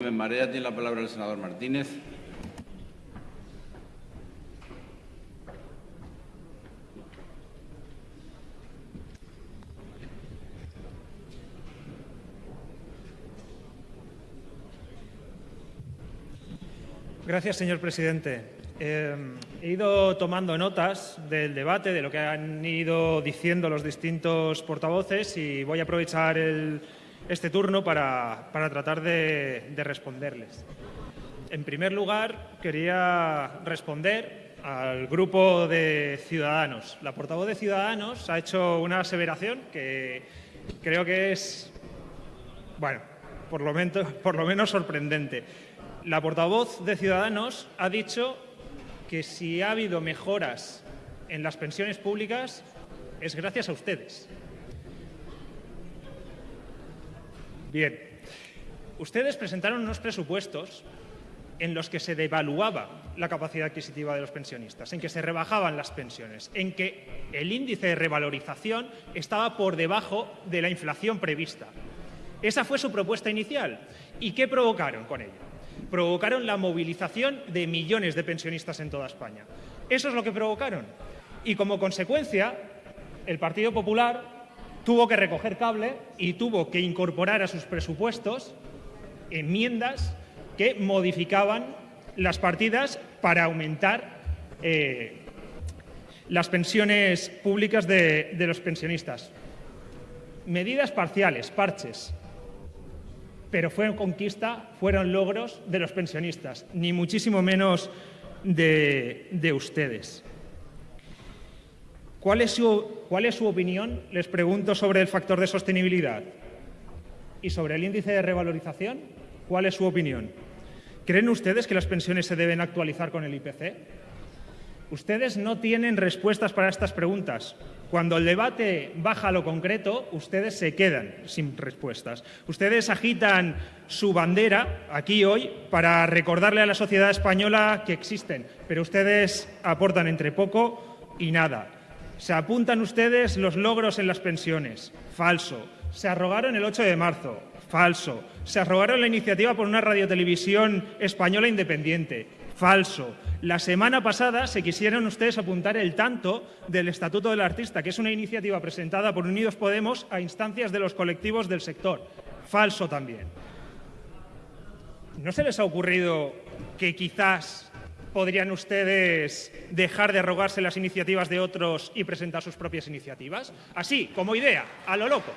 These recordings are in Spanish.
En Marea tiene la palabra el senador Martínez. Gracias, señor presidente. Eh, he ido tomando notas del debate, de lo que han ido diciendo los distintos portavoces y voy a aprovechar el, este turno para, tratar de, responderles. En primer lugar, quería responder al grupo de Ciudadanos. La portavoz de Ciudadanos ha hecho una aseveración que creo que es, bueno, por lo menos sorprendente. La portavoz de Ciudadanos ha dicho que si ha habido mejoras en las pensiones públicas es gracias a ustedes. Bien, ustedes presentaron unos presupuestos en los que se devaluaba la capacidad adquisitiva de los pensionistas, en que se rebajaban las pensiones, en que el índice de revalorización estaba por debajo de la inflación prevista. Esa fue su propuesta inicial. ¿Y qué provocaron con ello? Provocaron la movilización de millones de pensionistas en toda España. Eso es lo que provocaron. Y como consecuencia, el Partido Popular tuvo que recoger cable y tuvo que incorporar a sus presupuestos enmiendas que modificaban las partidas para aumentar eh, las pensiones públicas de, los pensionistas. Medidas parciales, parches, pero fue conquista, fueron logros de los pensionistas, ni muchísimo menos de ustedes. ¿Cuál es, su, opinión, les pregunto, sobre el factor de sostenibilidad? ¿Y sobre el índice de revalorización? ¿Cuál es su opinión? ¿Creen ustedes que las pensiones se deben actualizar con el IPC? Ustedes no tienen respuestas para estas preguntas. Cuando el debate baja a lo concreto, ustedes se quedan sin respuestas. Ustedes agitan su bandera aquí hoy para recordarle a la sociedad española que existen, pero ustedes aportan entre poco y nada. Se apuntan ustedes los logros en las pensiones. Falso. Se arrogaron el 8 de marzo. Falso. Se arrogaron la iniciativa por una radiotelevisión española independiente. Falso. La semana pasada se quisieron ustedes apuntar el tanto del Estatuto del Artista, que es una iniciativa presentada por Unidos Podemos a instancias de los colectivos del sector. Falso también. ¿No se les ha ocurrido que quizás podrían ustedes dejar de arrogarse las iniciativas de otros y presentar sus propias iniciativas? Así, como idea, a lo loco.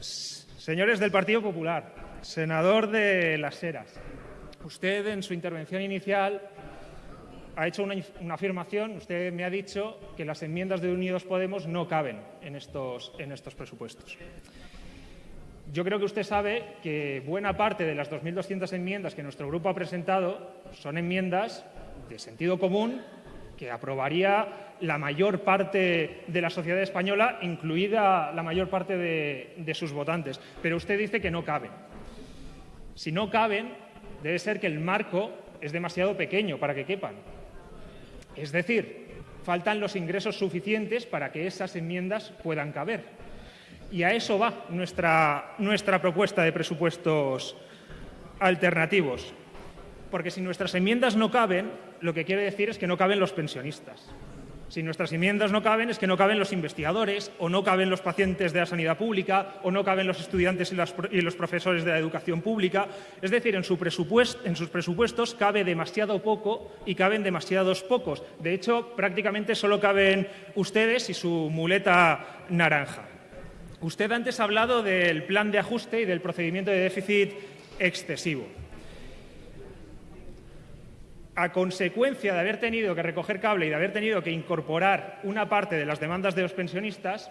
Señores del Partido Popular, senador de Las Heras, usted en su intervención inicial ha hecho una, una, afirmación, usted me ha dicho que las enmiendas de Unidos Podemos no caben en estos, en estos presupuestos. Yo creo que usted sabe que buena parte de las 2.200 enmiendas que nuestro grupo ha presentado son enmiendas de sentido común que aprobaría la mayor parte de la sociedad española, incluida la mayor parte de, sus votantes. Pero usted dice que no caben. Si no caben, debe ser que el marco es demasiado pequeño para que quepan. Es decir, faltan los ingresos suficientes para que esas enmiendas puedan caber. Y a eso va nuestra, propuesta de presupuestos alternativos. Porque si nuestras enmiendas no caben, lo que quiere decir es que no caben los pensionistas. Si nuestras enmiendas no caben, es que no caben los investigadores, o no caben los pacientes de la sanidad pública, o no caben los estudiantes y, los profesores de la educación pública. Es decir, en, su en sus presupuestos cabe demasiado poco y caben demasiados pocos. De hecho, prácticamente solo caben ustedes y su muleta naranja. Usted antes ha hablado del plan de ajuste y del procedimiento de déficit excesivo. A consecuencia de haber tenido que recoger cable y de haber tenido que incorporar una parte de las demandas de los pensionistas,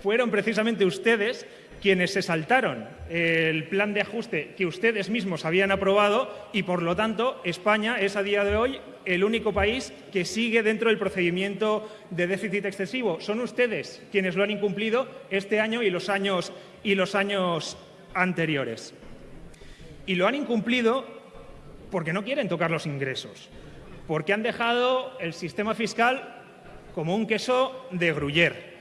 fueron precisamente ustedes quienes se saltaron el plan de ajuste que ustedes mismos habían aprobado y, por lo tanto, España es a día de hoy el único país que sigue dentro del procedimiento de déficit excesivo. Son ustedes quienes lo han incumplido este año y los años, y los años anteriores. Y lo han incumplido porque no quieren tocar los ingresos, porque han dejado el sistema fiscal como un queso de gruyer,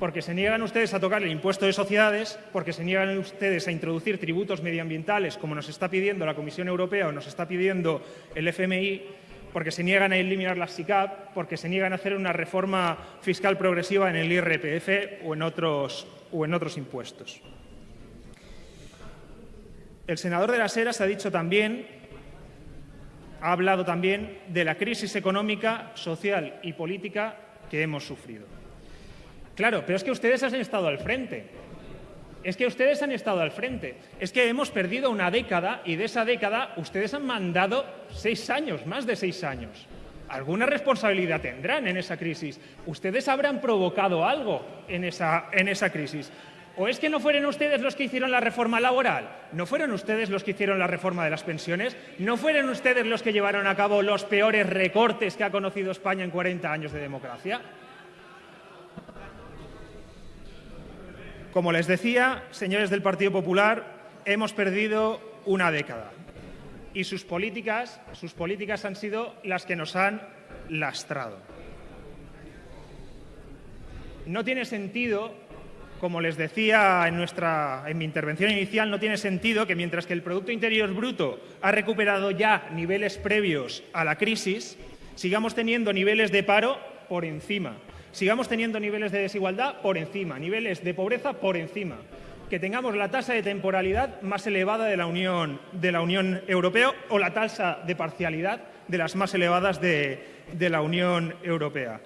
porque se niegan ustedes a tocar el impuesto de sociedades, porque se niegan ustedes a introducir tributos medioambientales, como nos está pidiendo la Comisión Europea o nos está pidiendo el FMI, porque se niegan a eliminar las SICAP, porque se niegan a hacer una reforma fiscal progresiva en el IRPF o en otros, o en otros impuestos. El senador de las Heras ha dicho también, ha hablado también de la crisis económica, social y política que hemos sufrido. Claro, pero es que ustedes han estado al frente. Es que ustedes han estado al frente. Es que hemos perdido una década y de esa década ustedes han mandado seis años, más de seis años. Alguna responsabilidad tendrán en esa crisis. Ustedes habrán provocado algo en esa, en esa crisis. ¿O es que no fueron ustedes los que hicieron la reforma laboral? ¿No fueron ustedes los que hicieron la reforma de las pensiones? ¿No fueron ustedes los que llevaron a cabo los peores recortes que ha conocido España en 40 años de democracia? Como les decía, señores del Partido Popular, hemos perdido una década y sus políticas, sus políticas han sido las que nos han lastrado. No tiene sentido, como les decía en, nuestra, en mi intervención inicial, no tiene sentido que mientras que el Producto Interior Bruto ha recuperado ya niveles previos a la crisis, sigamos teniendo niveles de paro por encima sigamos teniendo niveles de desigualdad por encima, niveles de pobreza por encima, que tengamos la tasa de temporalidad más elevada de la Unión, de la Unión Europea o la tasa de parcialidad de las más elevadas de, de la Unión Europea.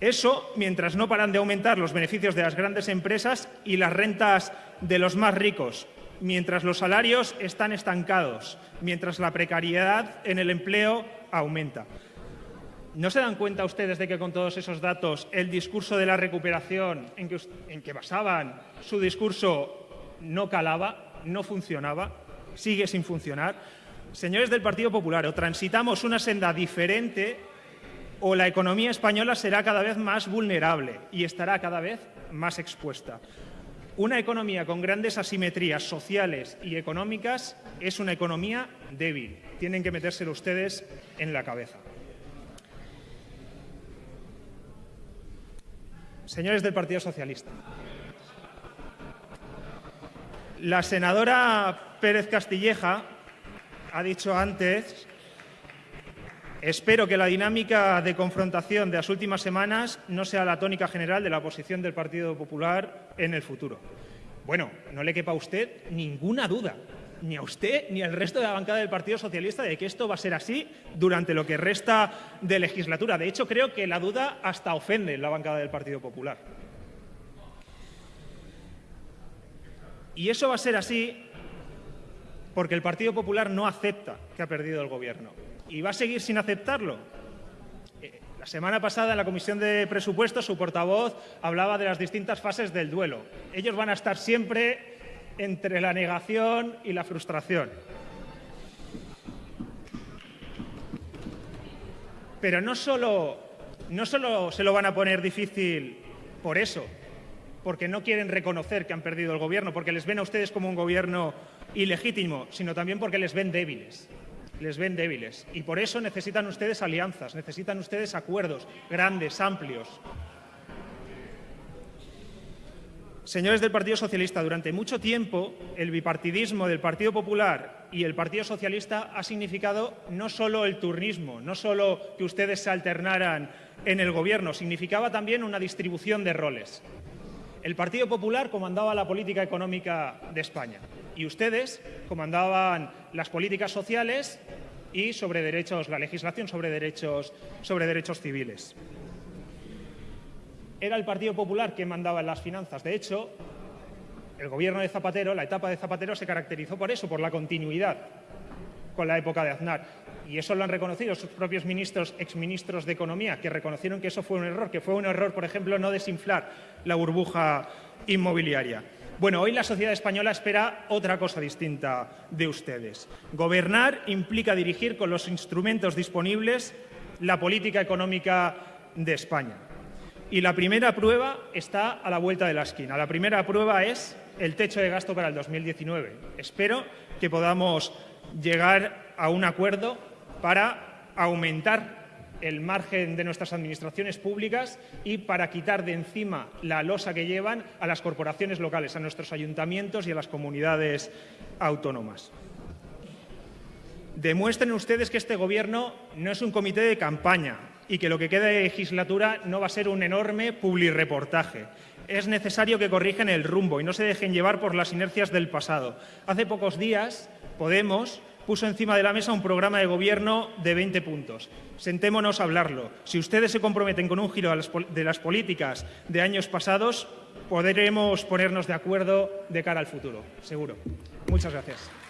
Eso mientras no paran de aumentar los beneficios de las grandes empresas y las rentas de los más ricos, mientras los salarios están estancados, mientras la precariedad en el empleo aumenta. ¿No se dan cuenta ustedes de que con todos esos datos el discurso de la recuperación en que, que basaban su discurso no calaba, no funcionaba, sigue sin funcionar? Señores del Partido Popular, o transitamos una senda diferente o la economía española será cada vez más vulnerable y estará cada vez más expuesta. Una economía con grandes asimetrías sociales y económicas es una economía débil. Tienen que metérselo ustedes en la cabeza. Señores del Partido Socialista, la senadora Pérez Castilleja ha dicho antes Espero que la dinámica de confrontación de las últimas semanas no sea la tónica general de la posición del Partido Popular en el futuro. Bueno, no le quepa a usted ninguna duda ni a usted ni al resto de la bancada del Partido Socialista de que esto va a ser así durante lo que resta de legislatura. De hecho, creo que la duda hasta ofende la bancada del Partido Popular. Y eso va a ser así porque el Partido Popular no acepta que ha perdido el Gobierno y va a seguir sin aceptarlo. Eh, la semana pasada en la Comisión de Presupuestos su portavoz hablaba de las distintas fases del duelo. Ellos van a estar siempre entre la negación y la frustración. Pero no solo, no solo se lo van a poner difícil por eso, porque no quieren reconocer que han perdido el gobierno, porque les ven a ustedes como un gobierno ilegítimo, sino también porque les ven débiles. Les ven débiles. Y por eso necesitan ustedes alianzas, necesitan ustedes acuerdos grandes, amplios, Señores del Partido Socialista, durante mucho tiempo el bipartidismo del Partido Popular y el Partido Socialista ha significado no solo el turnismo, no solo que ustedes se alternaran en el Gobierno, significaba también una distribución de roles. El Partido Popular comandaba la política económica de España y ustedes comandaban las políticas sociales y sobre derechos, la legislación sobre derechos, sobre derechos civiles era el Partido Popular quien mandaba en las finanzas. De hecho, el gobierno de Zapatero, la etapa de Zapatero, se caracterizó por eso, por la continuidad con la época de Aznar. Y eso lo han reconocido sus propios ministros, exministros de Economía, que reconocieron que eso fue un error, que fue un error, por ejemplo, no desinflar la burbuja inmobiliaria. Bueno, hoy la sociedad española espera otra cosa distinta de ustedes. Gobernar implica dirigir con los instrumentos disponibles la política económica de España. Y la primera prueba está a la vuelta de la esquina. La primera prueba es el techo de gasto para el 2019. Espero que podamos llegar a un acuerdo para aumentar el margen de nuestras administraciones públicas y para quitar de encima la losa que llevan a las corporaciones locales, a nuestros ayuntamientos y a las comunidades autónomas. Demuestren ustedes que este Gobierno no es un comité de campaña y que lo que queda de legislatura no va a ser un enorme publireportaje. Es necesario que corrijan el rumbo y no se dejen llevar por las inercias del pasado. Hace pocos días, Podemos puso encima de la mesa un programa de gobierno de 20 puntos. Sentémonos a hablarlo. Si ustedes se comprometen con un giro de las políticas de años pasados, podremos ponernos de acuerdo de cara al futuro, seguro. Muchas gracias.